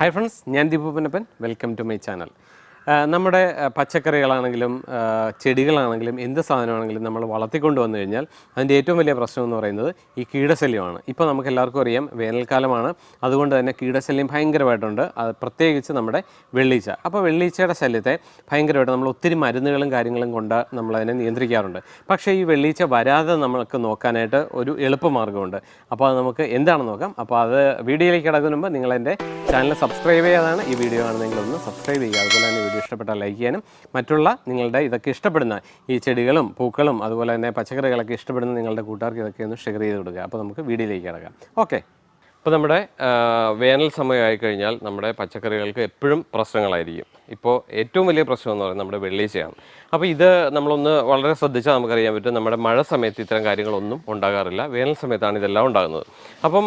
Hi friends ഞാൻ Deepu Punnappan. Welcome to my channel നമ്മുടെ പച്ചക്കറികളാണെങ്കിലും ചെടികളാണെങ്കിലും എന്ത് സാധനമാണെങ്കിലും നമ്മൾ വളർത്തിക്കൊണ്ട് വന്നു കഴിഞ്ഞാൽ അതിന്റെ ഏറ്റവും വലിയ പ്രശ്നം എന്ന് പറയുന്നത് ഈ കീടശല്യമാണ്. ഇപ്പോൾ നമുക്ക് എല്ലാവർക്കും അറിയാം വേനൽക്കാലമാണ്. അതുകൊണ്ട് തന്നെ കീടശല്യം ഭയങ്കരമായിട്ടുണ്ട്. അത് പ്രത്യേകിച്ച് നമ്മുടെ വെള്ളീച്ച. അപ്പോൾ വെള്ളീച്ചയുടെ ശല്യത്തെ ഭയങ്കരമായിട്ട് നമ്മൾ ഒത്തിരി മരുന്നുകളും കാര്യങ്ങളും കൊണ്ട് നമ്മളതിനെ നിയന്ത്രിക്കാറുണ്ട്. പക്ഷേ ഈ വെള്ളീച്ച വരാതെ നമുക്ക് നോക്കാനായിട്ട് ഒരു എളുപ്പമാർഗമുണ്ട്. അപ്പോൾ അത് നമുക്ക് എന്താണെന്ന് നോക്കാം. അപ്പോൾ അത് വീഡിയോയിലേക്ക് കിടക്കുന്ന മുമ്പ് നിങ്ങൾ എന്റെ ചാനൽ സബ്സ്ക്രൈബ് ചെയ്യാതാണ് ഈ വീഡിയോ ആണെന്നെങ്കിൽ ഒന്ന് സബ്സ്ക്രൈബ് ചെയ്യുക. അതുപോലെ തന്നെ വീഡിയോ ഇഷ്ടപ്പെട്ടാൽ ലൈക്ക് ചെയ്യാനും മറ്റുള്ള നിങ്ങളുടെ ഇതൊക്കെ ഇഷ്ടപ്പെടുന്ന ഈ ചെടികളും പൂക്കളും അതുപോലെ തന്നെ പച്ചക്കറികളൊക്കെ ഇഷ്ടപ്പെടുന്ന നിങ്ങളുടെ കൂട്ടുകാർക്ക് ഇതൊക്കെ ഒന്ന് ഷെയർ ചെയ്ത് കൊടുക്കുക. അപ്പോൾ നമുക്ക് വീഡിയോയിലേക്ക് കിടക്കാം. ഓക്കെ ഇപ്പോൾ നമ്മുടെ വേനൽ സമയമായി കഴിഞ്ഞാൽ നമ്മുടെ പച്ചക്കറികൾക്ക് എപ്പോഴും പ്രശ്നങ്ങളായിരിക്കും. ഇപ്പോൾ ഏറ്റവും വലിയ പ്രശ്നം എന്ന് പറയുന്നത് നമ്മുടെ വെള്ളീച്ചയാണ്. അപ്പോൾ ഇത് നമ്മളൊന്ന് വളരെ ശ്രദ്ധിച്ചാൽ നമുക്കറിയാൻ പറ്റും നമ്മുടെ മഴ സമയത്ത് ഇത്തരം കാര്യങ്ങളൊന്നും ഉണ്ടാകാറില്ല. വേനൽ സമയത്താണ് ഇതെല്ലാം ഉണ്ടാകുന്നത്. അപ്പം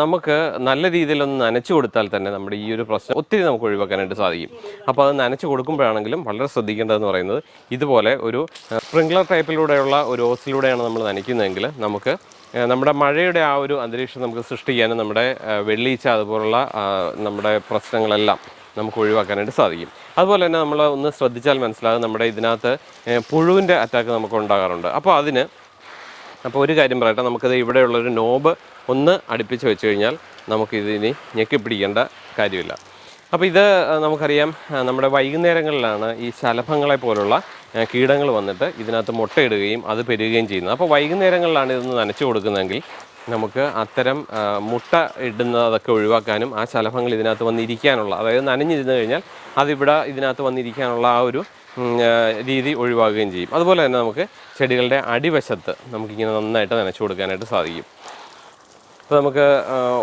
നമുക്ക് നല്ല രീതിയിലൊന്ന് നനച്ചു കൊടുത്താൽ തന്നെ നമ്മുടെ ഈ ഒരു പ്രശ്നം ഒത്തിരി നമുക്ക് ഒഴിവാക്കാനായിട്ട് സാധിക്കും. അപ്പോൾ അത് നനച്ചു കൊടുക്കുമ്പോഴാണെങ്കിലും വളരെ ശ്രദ്ധിക്കേണ്ടതെന്ന് പറയുന്നത് ഇതുപോലെ ഒരു സ്പ്രിംഗ്ലർ ടൈപ്പിലൂടെയുള്ള ഒരു ഓസിലൂടെയാണ് നമ്മൾ നനയ്ക്കുന്നതെങ്കിൽ നമുക്ക് നമ്മുടെ മഴയുടെ ആ ഒരു അന്തരീക്ഷം നമുക്ക് സൃഷ്ടിക്കാനും നമ്മുടെ വെള്ളീച്ച അതുപോലുള്ള നമ്മുടെ പ്രശ്നങ്ങളെല്ലാം നമുക്ക് ഒഴിവാക്കാനായിട്ട് സാധിക്കും. അതുപോലെ തന്നെ നമ്മൾ ഒന്ന് ശ്രദ്ധിച്ചാൽ മനസ്സിലാകും നമ്മുടെ ഇതിനകത്ത് പുഴുവിന്റെ അറ്റാക്ക് നമുക്ക് ഉണ്ടാകാറുണ്ട്. അപ്പോൾ അതിന് അപ്പോൾ ഒരു കാര്യം പറയട്ടെ നമുക്കത് ഇവിടെയുള്ളൊരു നോബ് ഒന്ന് അടുപ്പിച്ച് വെച്ച് കഴിഞ്ഞാൽ നമുക്കിതിനി ഞെക്കിപ്പിടിക്കേണ്ട കാര്യമില്ല. അപ്പോൾ ഇത് നമുക്കറിയാം നമ്മുടെ വൈകുന്നേരങ്ങളിലാണ് ഈ ശലഭങ്ങളെ പോലുള്ള കീടങ്ങൾ വന്നിട്ട് ഇതിനകത്ത് മുട്ടയിടുകയും അത് പെരുകുകയും ചെയ്യുന്നത് അപ്പോൾ വൈകുന്നേരങ്ങളിലാണ് ഇതൊന്ന് നനച്ചു കൊടുക്കുന്നതെങ്കിൽ നമുക്ക് അത്തരം മുട്ട ഇടുന്നതൊക്കെ ഒഴിവാക്കാനും ആ ശലഭങ്ങൾ ഇതിനകത്ത് വന്നിരിക്കാനുള്ള അതായത് നനഞ്ഞിരുന്നു കഴിഞ്ഞാൽ അതിവിടെ ഇതിനകത്ത് വന്നിരിക്കാനുള്ള ആ ഒരു രീതി ഒഴിവാക്കുകയും ചെയ്യും. അതുപോലെ തന്നെ നമുക്ക് ചെടികളുടെ അടിവശത്ത് നമുക്കിങ്ങനെ നന്നായിട്ട് നനച്ചു കൊടുക്കാനായിട്ട് സാധിക്കും. അപ്പോൾ നമുക്ക്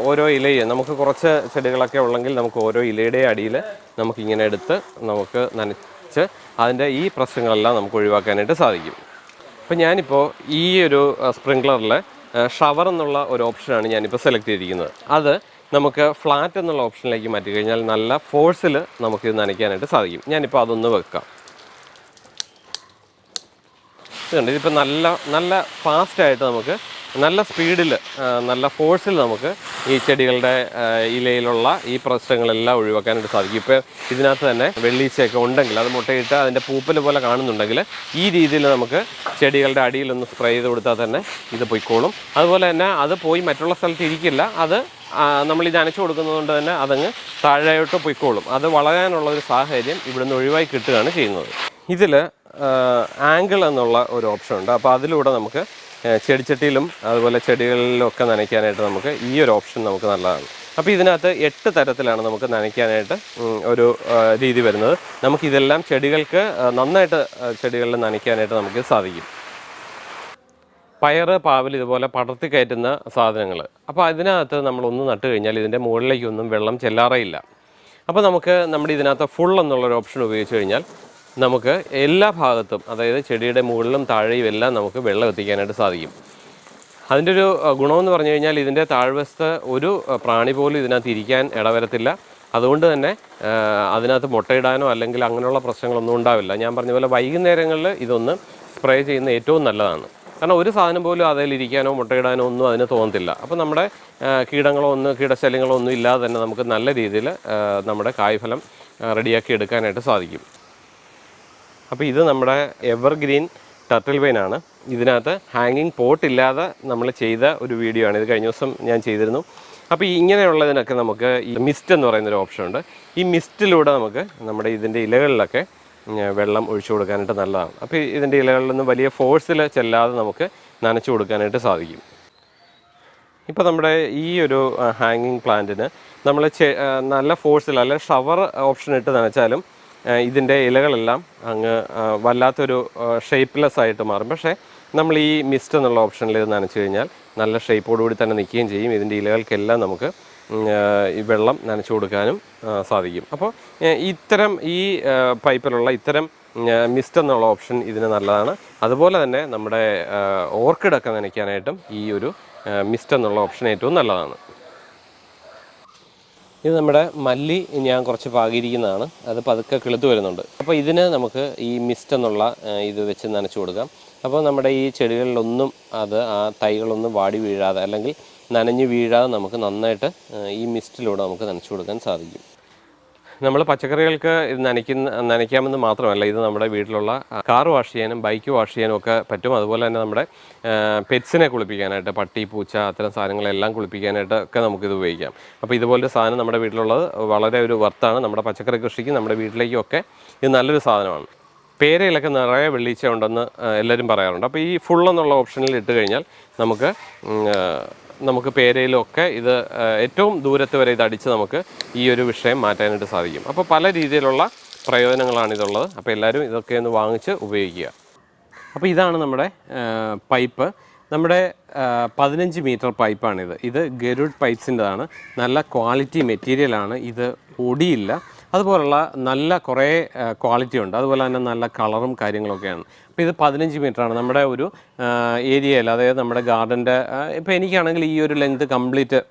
ഓരോ ഇലയെ നമുക്ക് കുറച്ച് ചെടികളൊക്കെ ഉള്ളെങ്കിൽ നമുക്ക് ഓരോ ഇലയുടെ അടിയിൽ നമുക്കിങ്ങനെ എടുത്ത് നമുക്ക് നനച്ച് അതിന്റെ ഈ പ്രശ്നങ്ങളെല്ലാം നമുക്ക് ഒഴിവാക്കാനായിട്ട് സാധിക്കും. അപ്പോൾ ഞാനിപ്പോൾ ഈ ഒരു സ്പ്രിങ്ക്ലറിലെ ഷവർ എന്നുള്ള ഒരു ഓപ്ഷനാണ് ഞാനിപ്പോൾ സെലക്ട് ചെയ്തിരിക്കുന്നത്. അത് നമുക്ക് ഫ്ലാറ്റ് എന്നുള്ള ഓപ്ഷനിലേക്ക് മാറ്റി കഴിഞ്ഞാൽ നല്ല ഫോഴ്സിൽ നമുക്കിത് നനയ്ക്കാനായിട്ട് സാധിക്കും. ഞാനിപ്പോൾ അതൊന്ന് വെക്കാം. ഇതുണ്ട്. ഇതിപ്പോൾ നല്ല നല്ല ഫാസ്റ്റായിട്ട് നമുക്ക് നല്ല സ്പീഡിൽ നല്ല ഫോഴ്സിൽ നമുക്ക് ഈ ചെടികളുടെ ഇലയിലുള്ള ഈ പ്രശ്നങ്ങളെല്ലാം ഒഴിവാക്കാനായിട്ട് സാധിക്കും. ഇപ്പോൾ ഇതിനകത്ത് തന്നെ വെള്ളീച്ചയൊക്കെ ഉണ്ടെങ്കിൽ അത് മുട്ടയിട്ട് അതിന്റെ പൂപ്പൽ പോലെ കാണുന്നുണ്ടെങ്കിൽ ഈ രീതിയിൽ നമുക്ക് ചെടികളുടെ അടിയിലൊന്ന് സ്പ്രേ ചെയ്ത് കൊടുത്താൽ തന്നെ ഇത് പൊയ്ക്കോളും. അതുപോലെ തന്നെ അത് പോയി മറ്റുള്ള സ്ഥലത്ത് ഇരിക്കില്ല അത് നമ്മൾ ഇത് അനച്ചു കൊടുക്കുന്നത് കൊണ്ട് തന്നെ അതങ്ങ് താഴെയോട്ട് പൊയ്ക്കോളും. അത് വളരാനുള്ള ഒരു സാഹചര്യം ഇവിടുന്ന് ഒഴിവായി കിട്ടുകയാണ് ചെയ്യുന്നത്. ഇതിൽ ആംഗിൾ എന്നുള്ള ഒരു ഓപ്ഷൻ ഉണ്ട്. അപ്പോൾ അതിലൂടെ നമുക്ക് ചെടിച്ചട്ടിയിലും അതുപോലെ ചെടികളിലും ഒക്കെ നനയ്ക്കാനായിട്ട് നമുക്ക് ഈ ഒരു ഓപ്ഷൻ നമുക്ക് നല്ലതാണ്. അപ്പോൾ ഇതിനകത്ത് എട്ട് തരത്തിലാണ് നമുക്ക് നനയ്ക്കാനായിട്ട് ഒരു രീതി വരുന്നത്. നമുക്കിതെല്ലാം ചെടികൾക്ക് നന്നായിട്ട് ചെടികളിൽ നനയ്ക്കാനായിട്ട് നമുക്ക് സാധിക്കും. പയർ പാവൽ ഇതുപോലെ പടർത്തി കയറ്റുന്ന സാധനങ്ങൾ അപ്പോൾ അതിനകത്ത് നമ്മളൊന്ന് നട്ട് കഴിഞ്ഞാൽ ഇതിന്റെ മുകളിലേക്കൊന്നും വെള്ളം ചെല്ലാറേയില്ല അപ്പോൾ നമുക്ക് നമ്മുടെ ഇതിനകത്ത് ഫുൾ എന്നുള്ളൊരു ഓപ്ഷൻ ഉപയോഗിച്ച് കഴിഞ്ഞാൽ നമുക്ക് എല്ലാ ഭാഗത്തും അതായത് ചെടിയുടെ മുകളിലും താഴെയും എല്ലാം നമുക്ക് വെള്ളം എത്തിക്കാനായിട്ട് സാധിക്കും. അതിന്റെ ഒരു ഗുണമെന്ന് പറഞ്ഞു കഴിഞ്ഞാൽ ഇതിന്റെ താഴ്വശത്ത് ഒരു പ്രാണി പോലും ഇതിനകത്ത് ഇരിക്കാൻ ഇടവരത്തില്ല. അതുകൊണ്ട് തന്നെ അതിനകത്ത് മുട്ടയിടാനോ അല്ലെങ്കിൽ അങ്ങനെയുള്ള പ്രശ്നങ്ങളൊന്നും ഉണ്ടാവില്ല. ഞാൻ പറഞ്ഞ പോലെ വൈകുന്നേരങ്ങളിൽ ഇതൊന്ന് സ്പ്രേ ചെയ്യുന്ന ഏറ്റവും നല്ലതാണ്. കാരണം ഒരു സാധനം പോലും അതിലിരിക്കാനോ മുട്ടയിടാനോ ഒന്നും അതിന് തോന്നത്തില്ല. അപ്പോൾ നമ്മുടെ കീടങ്ങളോ ഒന്നും കീടശല്യങ്ങളോ ഒന്നും ഇല്ലാതെ തന്നെ നമുക്ക് നല്ല രീതിയിൽ നമ്മുടെ കായ്ഫലം റെഡിയാക്കി എടുക്കാനായിട്ട് സാധിക്കും. അപ്പോൾ ഇത് നമ്മുടെ എവർഗ്രീൻ ടർട്ടിൽ വെയിനാണ് ഇതിനകത്ത് ഹാങ്ങിങ് പോട്ട് ഇല്ലാതെ നമ്മൾ ചെയ്ത ഒരു വീഡിയോ ആണ്. ഇത് കഴിഞ്ഞ ദിവസം ഞാൻ ചെയ്തിരുന്നു. അപ്പോൾ ഇങ്ങനെയുള്ളതിനൊക്കെ നമുക്ക് ഈ മിസ്റ്റ് എന്ന് പറയുന്നൊരു ഓപ്ഷൻ ഉണ്ട്. ഈ മിസ്റ്റിലൂടെ നമുക്ക് നമ്മുടെ ഇതിന്റെ ഇലകളിലൊക്കെ വെള്ളം ഒഴിച്ചു കൊടുക്കാനായിട്ട് നല്ലതാണ്. അപ്പോൾ ഇതിന്റെ ഇലകളിൽ നിന്ന് വലിയ ഫോഴ്സിൽ ചെല്ലാതെ നമുക്ക് നനച്ചു കൊടുക്കാനായിട്ട് സാധിക്കും. ഇപ്പോൾ നമ്മുടെ ഈ ഒരു ഹാങ്ങിങ് പ്ലാന്റിന് നമ്മൾ നല്ല ഫോഴ്സിൽ അല്ലെ ഷവർ ഓപ്ഷൻ ഇട്ട് നനച്ചാലും ഇതിന്റെ ഇലകളെല്ലാം അങ്ങ് വല്ലാത്തൊരു ഷേപ്പ്ലെസ് ആയിട്ട് മാറും. പക്ഷേ നമ്മൾ ഈ മിസ്റ്റ് എന്നുള്ള ഓപ്ഷനിൽ ഇത് നനച്ചു കഴിഞ്ഞാൽ നല്ല ഷേപ്പോടുകൂടി തന്നെ നിൽക്കുകയും ചെയ്യും. ഇതിന്റെ ഇലകൾക്കെല്ലാം നമുക്ക് ഈ വെള്ളം നനച്ചു കൊടുക്കാനും സാധിക്കും. അപ്പോൾ ഇത്തരം ഈ പൈപ്പിലുള്ള ഇത്തരം മിസ്റ്റ് എന്നുള്ള ഓപ്ഷൻ ഇതിന് നല്ലതാണ്. അതുപോലെ തന്നെ നമ്മുടെ ഓർക്കിഡൊക്കെ നനയ്ക്കാനായിട്ടും ഈ ഒരു മിസ്റ്റ് എന്നുള്ള ഓപ്ഷൻ ഏറ്റവും നല്ലതാണ്. ഇത് നമ്മുടെ മല്ലി ഞാൻ കുറച്ച് പാകിയിരിക്കുന്നതാണ്. അത് പതുക്കെ കിളുത്ത് വരുന്നുണ്ട്. അപ്പോൾ ഇതിന് നമുക്ക് ഈ മിസ്റ്റ് എന്നുള്ള ഇത് വെച്ച് നനച്ചു കൊടുക്കാം. അപ്പോൾ നമ്മുടെ ഈ ചെടികളിലൊന്നും അത് ആ തൈകളൊന്നും വാടി വീഴാതെ അല്ലെങ്കിൽ നനഞ്ഞ് വീഴാതെ നമുക്ക് നന്നായിട്ട് ഈ മിസ്റ്റിലൂടെ നമുക്ക് നനച്ചു കൊടുക്കാൻ സാധിക്കും. നമ്മൾ പച്ചക്കറികൾക്ക് ഇത് നനയ്ക്കുന്ന നനയ്ക്കാമെന്ന് മാത്രമല്ല ഇത് നമ്മുടെ വീട്ടിലുള്ള കാർ വാഷ് ചെയ്യാനും ബൈക്ക് വാഷ് ചെയ്യാനും ഒക്കെ പറ്റും. അതുപോലെ തന്നെ നമ്മുടെ പെറ്റ്സിനെ കുളിപ്പിക്കാനായിട്ട് പട്ടി പൂച്ച അത്തരം സാധനങ്ങളെല്ലാം കുളിപ്പിക്കാനായിട്ട് ഒക്കെ നമുക്കിത് ഉപയോഗിക്കാം. അപ്പോൾ ഇതുപോലൊരു സാധനം നമ്മുടെ വീട്ടിലുള്ളത് വളരെ ഒരു വർത്താണ്. നമ്മുടെ പച്ചക്കറി കൃഷിക്ക് നമ്മുടെ വീട്ടിലേക്കും ഒക്കെ ഇത് നല്ലൊരു സാധനമാണ്. പേരയിലൊക്കെ നിറയെ വെള്ളീച്ച ഉണ്ടെന്ന് എല്ലാവരും പറയാറുണ്ട്. അപ്പോൾ ഈ ഫുൾ എന്നുള്ള ഓപ്ഷനിൽ ഇട്ട് കഴിഞ്ഞാൽ നമുക്ക് നമുക്ക് പേരയിലൊക്കെ ഇത് ഏറ്റവും ദൂരത്ത് വരെ ഇത് അടിച്ച് നമുക്ക് ഈ ഒരു വിഷയം മാറ്റാനായിട്ട് സാധിക്കും. അപ്പോൾ പല രീതിയിലുള്ള പ്രയോജനങ്ങളാണ് ഇതുള്ളത് അപ്പോൾ എല്ലാവരും ഇതൊക്കെ ഒന്ന് വാങ്ങിച്ച് ഉപയോഗിക്കുക. അപ്പോൾ ഇതാണ് നമ്മുടെ പൈപ്പ്. നമ്മുടെ പതിനഞ്ച് മീറ്റർ പൈപ്പാണിത്. ഇത് ഗരുഡ് പൈപ്സിന്റെതാണ്. നല്ല ക്വാളിറ്റി മെറ്റീരിയലാണ്. ഇത് ഒടിയില്ല അതുപോലുള്ള നല്ല കുറേ ക്വാളിറ്റി ഉണ്ട്. അതുപോലെ തന്നെ നല്ല കളറും കാര്യങ്ങളൊക്കെയാണ്. അപ്പോൾ ഇത് പതിനഞ്ച് ആണ്. നമ്മുടെ ഒരു ഏരിയയിൽ അതായത് നമ്മുടെ ഗാർഡന്റെ ഇപ്പോൾ എനിക്കാണെങ്കിൽ ഈ ഒരു ലെങ്ത് കംപ്ലീറ്റ്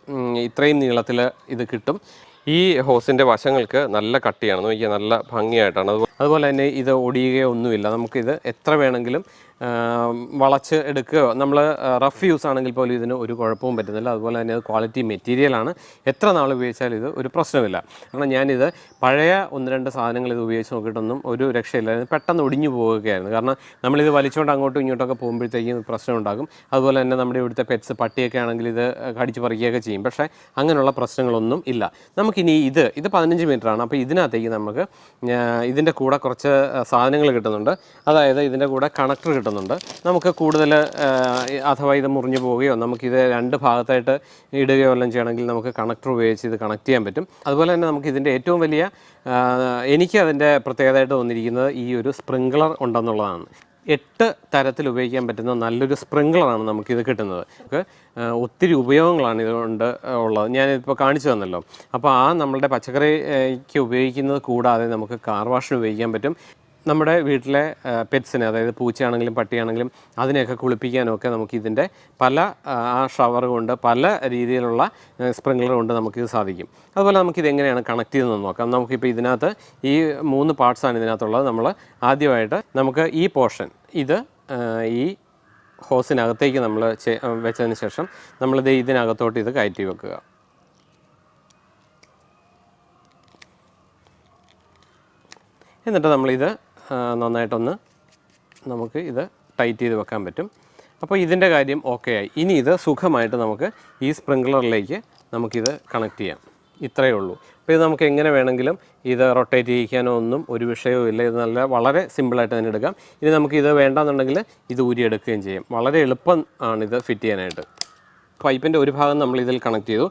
ഇത്രയും നീളത്തിൽ ഇത് കിട്ടും. ഈ ഹോസിന്റെ വശങ്ങൾക്ക് നല്ല കട്ടിയാണ്. നോക്കിയാൽ നല്ല ഭംഗിയായിട്ടാണ്. അതുപോലെ തന്നെ ഇത് ഒടിയുകയോ ഒന്നുമില്ല നമുക്കിത് എത്ര വേണമെങ്കിലും വളച്ച് എടുക്കുകയോ നമ്മൾ റഫ് യൂസ് ആണെങ്കിൽ പോലും ഇതിന് ഒരു കുഴപ്പവും പറ്റുന്നില്ല. അതുപോലെ തന്നെ അത് ക്വാളിറ്റി മെറ്റീരിയലാണ് എത്ര നാൾ ഉപയോഗിച്ചാലും ഇത് ഒരു പ്രശ്നമില്ല കാരണം ഞാനിത് പഴയ ഒന്ന് രണ്ട് സാധനങ്ങൾ ഇത് ഉപയോഗിച്ച് നോക്കിയിട്ടൊന്നും ഒരു രക്ഷയില്ല. പെട്ടെന്ന് ഒടിഞ്ഞു പോവുകയായിരുന്നു. കാരണം നമ്മളിത് വലിച്ചുകൊണ്ട് അങ്ങോട്ടും ഇങ്ങോട്ടൊക്കെ പോകുമ്പോഴത്തേക്കും പ്രശ്നം ഉണ്ടാകും അതുപോലെ തന്നെ നമ്മുടെ ഇവിടുത്തെ പെറ്റ്സ് പട്ടിയൊക്കെ ആണെങ്കിൽ ഇത് കടിച്ച് പറിക്കുകയൊക്കെ ചെയ്യും. പക്ഷേ അങ്ങനെയുള്ള പ്രശ്നങ്ങളൊന്നും ഇല്ല. നമുക്കിനി ഇത് ഇത് പതിനഞ്ച് ആണ്. അപ്പോൾ ഇതിനകത്തേക്ക് നമുക്ക് ഇതിന്റെ കൂടെ കുറച്ച് സാധനങ്ങൾ കിട്ടുന്നുണ്ട്. അതായത് ഇതിന്റെ കൂടെ കണക്ടർ കിട്ടുന്നുണ്ട് നമുക്ക് കൂടുതൽ അഥവാ ഇത് മുറിഞ്ഞു പോവുകയോ നമുക്കിത് രണ്ട് ഭാഗത്തായിട്ട് ഇടുകയോ എല്ലാം ചെയ്യണമെങ്കിൽ നമുക്ക് കണക്ടർ ഉപയോഗിച്ച് ഇത് കണക്ട് ചെയ്യാൻ പറ്റും. അതുപോലെ തന്നെ നമുക്ക് ഇതിന്റെ ഏറ്റവും വലിയ എനിക്ക് അതിന്റെ പ്രത്യേകതയായിട്ട് തോന്നിയിരിക്കുന്നത് ഈ ഒരു സ്പ്രിങ്ക്ലർ ഉണ്ടെന്നുള്ളതാണ്. എട്ട് തരത്തിൽ ഉപയോഗിക്കാൻ പറ്റുന്ന നല്ലൊരു സ്പ്രിങ്ക്ലറാണ് നമുക്കിത് കിട്ടുന്നത്. നമുക്ക് ഒത്തിരി ഉപയോഗങ്ങളാണ് ഇതുകൊണ്ട് ഉള്ളത്. ഞാനിപ്പോൾ കാണിച്ചു തന്നല്ലോ. അപ്പോൾ ആ നമ്മളുടെ പച്ചക്കറിക്ക് ഉപയോഗിക്കുന്നത് കൂടാതെ നമുക്ക് കാർ വാഷിന് ഉപയോഗിക്കാൻ പറ്റും. നമ്മുടെ വീട്ടിലെ പെറ്റ്സിനെ അതായത് പൂച്ചയാണെങ്കിലും പട്ടിയാണെങ്കിലും അതിനെയൊക്കെ കുളിപ്പിക്കാനൊക്കെ നമുക്ക് ഇതിന്റെ പല ആ, ഷവർ കൊണ്ട് പല രീതിയിലുള്ള സ്പ്രിങ്ക്ലർ കൊണ്ട് നമുക്കിത് സാധിക്കും. അതുപോലെ നമുക്കിത് എങ്ങനെയാണ് കണക്ട് ചെയ്തെന്ന് നോക്കാം. നമുക്കിപ്പോൾ ഇതിനകത്ത് ഈ മൂന്ന് പാർട്സാണ് ഇതിനകത്തുള്ളത്. നമ്മൾ ആദ്യമായിട്ട് നമുക്ക് ഈ പോർഷൻ ഇത് ഈ ഹോസിനകത്തേക്ക് നമ്മൾ വെച്ചതിന് ശേഷം നമ്മളിത് ഇതിനകത്തോട്ട് ഇത് കയറ്റി വെക്കുക. എന്നിട്ട് നമ്മളിത് നന്നായിട്ടൊന്ന് നമുക്ക് ഇത് ടൈറ്റ് ചെയ്ത് വെക്കാൻ പറ്റും. അപ്പോൾ ഇതിന്റെ കാര്യം ഓക്കെ ആയി. ഇനി ഇത് സുഖമായിട്ട് നമുക്ക് ഈ സ്പ്രിങ്ക്ലറിലേക്ക് നമുക്കിത് കണക്ട് ചെയ്യാം. ഇത്രയേ ഉള്ളൂ. അപ്പോൾ ഇത് നമുക്ക് എങ്ങനെ വേണമെങ്കിലും ഇത് റൊട്ടേറ്റ് ചെയ്യിക്കാനോ ഒന്നും ഒരു വിഷയവും ഇല്ല. ഇത് നല്ല വളരെ സിമ്പിളായിട്ട് തന്നെ എടുക്കാം. ഇനി നമുക്ക് ഇത് വേണ്ടെന്നുണ്ടെങ്കിൽ ഇത് ഊരിയെടുക്കുകയും ചെയ്യും. വളരെ എളുപ്പം ആണ് ഇത് ഫിറ്റ് ചെയ്യാനായിട്ട്. പൈപ്പിന്റെ ഒരു ഭാഗം നമ്മൾ ഇതിൽ കണക്ട് ചെയ്തു.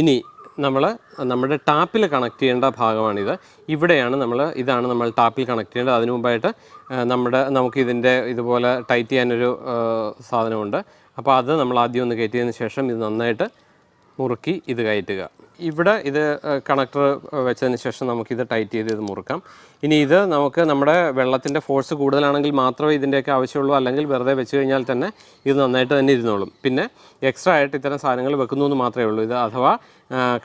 ഇനി നമ്മൾ നമ്മുടെ ടാപ്പിൽ കണക്ട് ചെയ്യേണ്ട ഭാഗമാണിത്. ഇവിടെയാണ് നമ്മൾ ഇതാണ് നമ്മൾ ടാപ്പിൽ കണക്ട് ചെയ്യേണ്ടത്. അതിനു മുമ്പായിട്ട് നമ്മുടെ നമുക്ക് ഇതിന്റെ ഇതുപോലെ ടൈറ്റ് ചെയ്യാനൊരു സാധനമുണ്ട്. അപ്പോൾ അത് നമ്മൾ ആദ്യം ഒന്ന് കയറ്റിയതിന് ശേഷം ഇത് നന്നായിട്ട് മുറുക്കി ഇത് കയറ്റുക. ഇവിടെ ഇത് കണക്ടർ വെച്ചതിന് ശേഷം ഇത് ടൈറ്റ് ചെയ്ത് ഇത് മുറുക്കാം. ഇനി ഇത് നമുക്ക് നമ്മുടെ വെള്ളത്തിന്റെ ഫോഴ്സ് കൂടുതലാണെങ്കിൽ മാത്രമേ ഇതിന്റെയൊക്കെ ആവശ്യമുള്ളൂ. അല്ലെങ്കിൽ വെറുതെ വെച്ച് കഴിഞ്ഞാൽ തന്നെ ഇത് നന്നായിട്ട് തന്നെ ഇരുന്നോളും. പിന്നെ എക്സ്ട്രാ ആയിട്ട് ഇത്തരം സാധനങ്ങൾ വെക്കുന്നു എന്ന് മാത്രമേ ഉള്ളൂ. ഇത് അഥവാ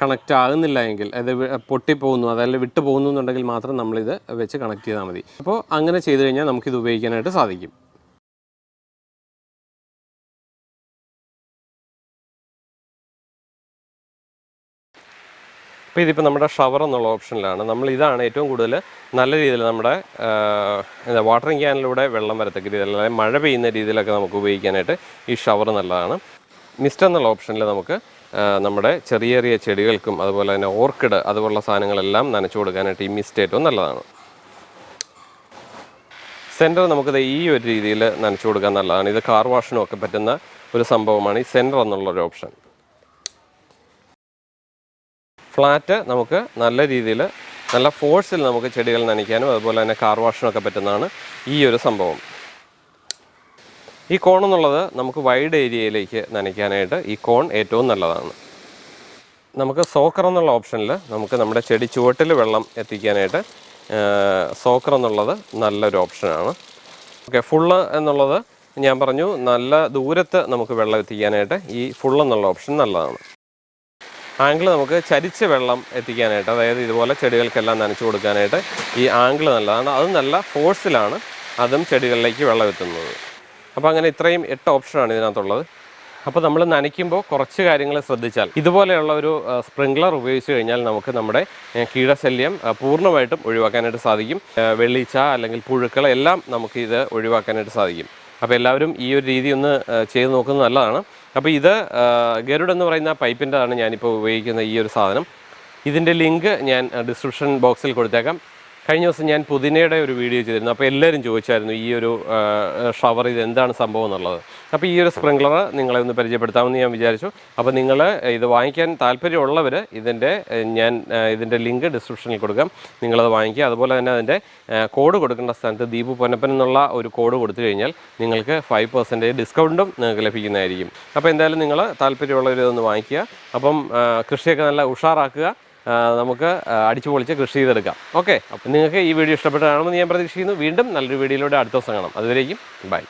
കണക്റ്റ് ആകുന്നില്ല എങ്കിൽ അത് പൊട്ടിപ്പോകുന്നു അതല്ല വിട്ടു പോകുന്നു എന്നുണ്ടെങ്കിൽ മാത്രം നമ്മളിത് വെച്ച് കണക്ട് ചെയ്താൽ മതി. അപ്പോൾ അങ്ങനെ ചെയ്ത് കഴിഞ്ഞാൽ നമുക്കിത് ഉപയോഗിക്കാനായിട്ട് സാധിക്കും. അപ്പോൾ ഇതിപ്പോൾ നമ്മുടെ ഷവർ എന്നുള്ള ഓപ്ഷനിലാണ് നമ്മൾ ഇതാണ് ഏറ്റവും കൂടുതൽ നല്ല രീതിയിൽ നമ്മുടെ എന്താ വാട്ടറിങ് ക്യാനിലൂടെ വെള്ളം വരത്തക്ക രീതിയിൽ അല്ലെങ്കിൽ മഴ പെയ്യുന്ന രീതിയിലൊക്കെ നമുക്ക് ഉപയോഗിക്കാനായിട്ട് ഈ ഷവർ നല്ലതാണ്. മിസ്റ്റ് എന്നുള്ള ഓപ്ഷനിൽ നമുക്ക് നമ്മുടെ ചെറിയ ചെറിയ ചെടികൾക്കും അതുപോലെ തന്നെ ഓർക്കിഡ് അതുപോലുള്ള സാധനങ്ങളെല്ലാം നനച്ചു കൊടുക്കാനായിട്ട് ഈ മിസ്റ്റ് ഏറ്റവും നല്ലതാണ്. സെന്റർ നമുക്കിത് ഈ ഒരു രീതിയിൽ നനച്ചു കൊടുക്കാൻ നല്ലതാണ്. ഇത് കാർ വാഷിനും ഒക്കെ പറ്റുന്ന ഒരു സംഭവമാണ് ഈ സെന്റർ എന്നുള്ളൊരു ഓപ്ഷൻ ഫ്ലാറ്റ് നമുക്ക് നല്ല രീതിയിൽ നല്ല ഫോഴ്സിൽ നമുക്ക് ചെടികൾ നനയ്ക്കാനും അതുപോലെ തന്നെ കാർ വാഷിനൊക്കെ പറ്റുന്നതാണ് ഈ ഒരു സംഭവം. ഈ കോൺ എന്നുള്ളത് നമുക്ക് വൈഡ് ഏരിയയിലേക്ക് നനയ്ക്കാനായിട്ട് ഈ കോൺ ഏറ്റവും നല്ലതാണ്. നമുക്ക് സോക്കർ എന്നുള്ള ഓപ്ഷനിൽ നമുക്ക് നമ്മുടെ ചെടി ചുവട്ടിൽ വെള്ളം എത്തിക്കാനായിട്ട് സോക്കർ എന്നുള്ളത് നല്ലൊരു ഓപ്ഷനാണ്. ഓക്കെ ഫുള്ള് എന്നുള്ളത് ഞാൻ പറഞ്ഞു നല്ല ദൂരത്ത് നമുക്ക് വെള്ളം എത്തിക്കാനായിട്ട് ഈ ഫുള്ള് എന്നുള്ള ഓപ്ഷൻ നല്ലതാണ്. ആംഗിൾ നമുക്ക് ചരിച്ച വെള്ളം എത്തിക്കാനായിട്ട് അതായത് ഇതുപോലെ ചെടികൾക്കെല്ലാം നനച്ചു കൊടുക്കാനായിട്ട് ഈ ആംഗിൾ നല്ലതാണ്. അത് നല്ല ഫോഴ്സിലാണ് അതും ചെടികളിലേക്ക് വെള്ളം എത്തുന്നത്. അപ്പോൾ അങ്ങനെ ഇത്രയും എട്ട് ഓപ്ഷനാണ് ഇതിനകത്തുള്ളത്. അപ്പോൾ നമ്മൾ നനയ്ക്കുമ്പോൾ കുറച്ച് കാര്യങ്ങൾ ശ്രദ്ധിച്ചാൽ ഇതുപോലെയുള്ള ഒരു സ്പ്രിംഗ്ലർ ഉപയോഗിച്ച് കഴിഞ്ഞാൽ നമുക്ക് നമ്മുടെ കീടശല്യം പൂർണമായിട്ടും ഒഴിവാക്കാനായിട്ട് സാധിക്കും. വെള്ളിച്ച അല്ലെങ്കിൽ പുഴുക്കൾ എല്ലാം നമുക്ക് ഇത് ഒഴിവാക്കാനായിട്ട് സാധിക്കും. അപ്പോൾ എല്ലാവരും ഈ ഒരു രീതി ഒന്ന് ചെയ്ത് നോക്കുന്നത് നല്ലതാണ്. അപ്പോൾ ഇത് ഗരുഡ് എന്ന് പറയുന്ന പൈപ്പിന്റെതാണ് ഞാനിപ്പോൾ ഉപയോഗിക്കുന്ന ഈ ഒരു സാധനം. ഇതിന്റെ ലിങ്ക് ഞാൻ ഡിസ്ക്രിപ്ഷൻ ബോക്സിൽ കൊടുത്തേക്കാം. കഴിഞ്ഞ ദിവസം ഞാൻ പുതിനയുടെ ഒരു വീഡിയോ ചെയ്തിരുന്നു. അപ്പോൾ എല്ലാവരും ചോദിച്ചായിരുന്നു ഈ ഒരു ഷവർ ഇത് എന്താണ് സംഭവം എന്നുള്ളത്. അപ്പോൾ ഈ ഒരു സ്പ്രിംഗ്ലർ നിങ്ങളെ ഒന്ന് പരിചയപ്പെടുത്താമെന്ന് ഞാൻ വിചാരിച്ചു. അപ്പോൾ നിങ്ങൾ ഇത് വാങ്ങിക്കാൻ താല്പര്യമുള്ളവർ ഇതിന്റെ ഞാൻ ഇതിന്റെ ലിങ്ക് ഡിസ്ക്രിപ്ഷനിൽ കൊടുക്കാം. നിങ്ങളത് വാങ്ങിക്കുക. അതുപോലെ തന്നെ അതിന്റെ കോഡ് കൊടുക്കേണ്ട സ്ഥലത്ത് ദീപു പൊന്നപ്പൻ എന്നുള്ള ഒരു കോഡ് കൊടുത്തു കഴിഞ്ഞാൽ നിങ്ങൾക്ക് ഫൈവ് പെർസെന്റേജ് ഡിസ്കൗണ്ടും നിങ്ങൾക്ക് ലഭിക്കുന്നതായിരിക്കും. അപ്പോൾ എന്തായാലും നിങ്ങൾ താല്പര്യമുള്ളവർ ഇതൊന്ന് വാങ്ങിക്കുക. അപ്പം കൃഷിയൊക്കെ നല്ല ഉഷാറാക്കുക. നമുക്ക് അടിച്ചു പൊളിച്ച് കൃഷി ചെയ്തെടുക്കാം. ഓക്കെ. അപ്പം നിങ്ങൾക്ക് ഈ വീഡിയോ ഇഷ്ടപ്പെട്ടതാണെന്ന് ഞാൻ പ്രതീക്ഷിക്കുന്നു. വീണ്ടും നല്ലൊരു വീഡിയോയിലൂടെ അടുത്ത ദിവസം കാണാം. അതുവരേക്കും ബൈ.